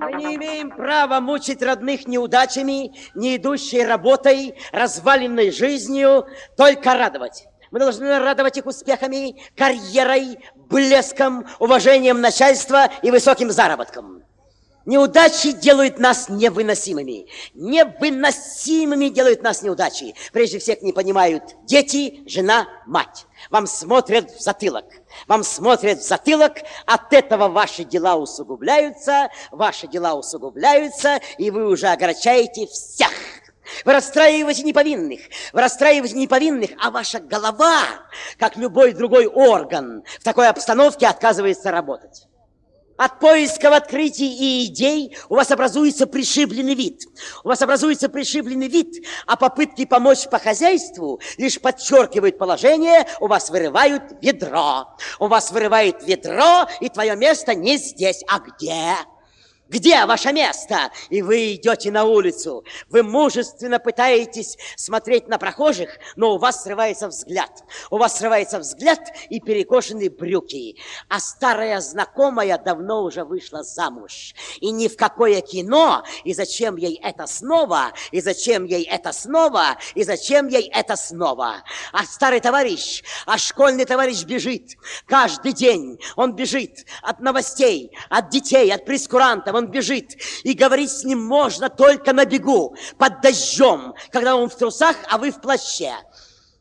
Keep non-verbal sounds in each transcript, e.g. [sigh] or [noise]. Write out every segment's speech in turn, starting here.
Мы не имеем права мучить родных неудачами, не идущей работой, разваленной жизнью, только радовать. Мы должны радовать их успехами, карьерой, блеском, уважением начальства и высоким заработком. Неудачи делают нас невыносимыми. Невыносимыми делают нас неудачи. Прежде всех не понимают дети, жена, мать. Вам смотрят в затылок. Вам смотрят в затылок, от этого ваши дела усугубляются, ваши дела усугубляются, и вы уже огорчаете всех. Вы расстраиваете неповинных, вы расстраиваете неповинных, а ваша голова, как любой другой орган, в такой обстановке отказывается работать. Поисков открытий и идей у вас образуется пришибленный вид. У вас образуется пришибленный вид, а попытки помочь по хозяйству лишь подчеркивают положение, у вас вырывают ведро. У вас вырывает ведро, и твое место не здесь, а где? Где ваше место? И вы идете на улицу. Вы мужественно пытаетесь смотреть на прохожих, но у вас срывается взгляд. У вас срывается взгляд и перекошенные брюки. А старая знакомая давно уже вышла замуж. И ни в какое кино. И зачем ей это снова? И зачем ей это снова? И зачем ей это снова? А старый товарищ, а школьный товарищ бежит. Каждый день он бежит от новостей, от детей, от прескурантов он бежит, и говорить с ним можно только на бегу, под дождем, когда он в трусах, а вы в плаще.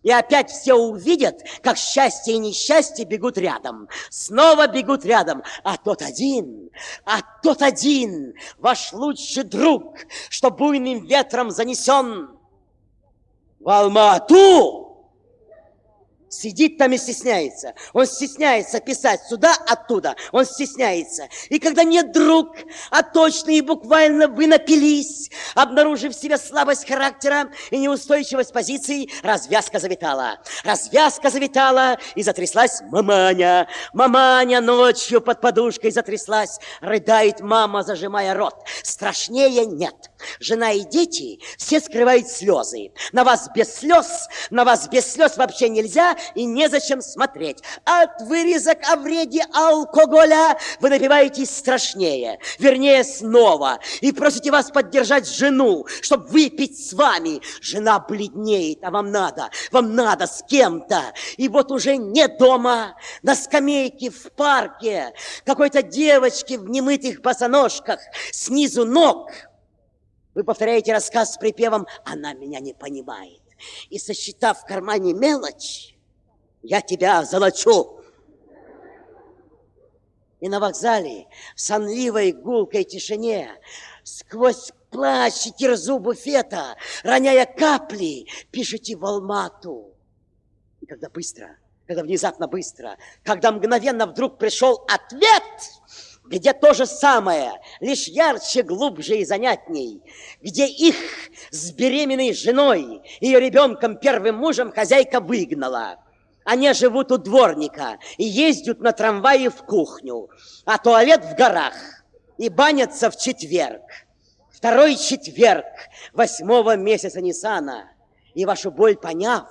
И опять все увидят, как счастье и несчастье бегут рядом. Снова бегут рядом. А тот один, а тот один, ваш лучший друг, что буйным ветром занесен в Алмату, Сидит там и стесняется. Он стесняется писать сюда, оттуда. Он стесняется. И когда нет друг, а точно и буквально вы напились, обнаружив в себе слабость характера и неустойчивость позиций, развязка завитала. Развязка завитала, и затряслась маманя. Маманя ночью под подушкой затряслась. Рыдает мама, зажимая рот. Страшнее нет. Жена и дети все скрывают слезы. На вас без слез, на вас без слез вообще нельзя и незачем смотреть. От вырезок о вреде алкоголя вы напиваетесь страшнее, вернее снова, и просите вас поддержать жену, чтобы выпить с вами. Жена бледнеет, а вам надо, вам надо с кем-то. И вот уже не дома, на скамейке в парке, какой-то девочки в немытых босоножках, снизу ног – вы повторяете рассказ с припевом «Она меня не понимает». И сосчитав в кармане мелочь, я тебя золочу. И на вокзале, в сонливой гулкой тишине, сквозь плащ и кирзу буфета, роняя капли, пишите в Алмату. И когда быстро, когда внезапно быстро, когда мгновенно вдруг пришел ответ – где то же самое, лишь ярче, глубже и занятней, где их с беременной женой, ее ребенком, первым мужем хозяйка выгнала. Они живут у дворника и ездят на трамвае в кухню, а туалет в горах и банятся в четверг. Второй четверг восьмого месяца Ниссана. И вашу боль поняв,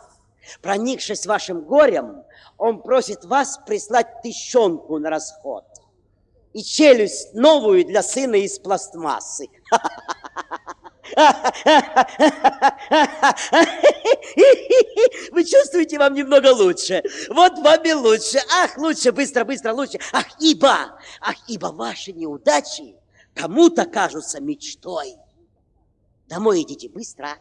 проникшись вашим горем, он просит вас прислать тыщенку на расход и челюсть новую для сына из пластмассы. [laughs] Вы чувствуете, вам немного лучше. Вот вам и лучше. Ах, лучше, быстро, быстро, лучше. Ах, ибо, ах, ибо ваши неудачи кому-то кажутся мечтой. Домой идите быстро.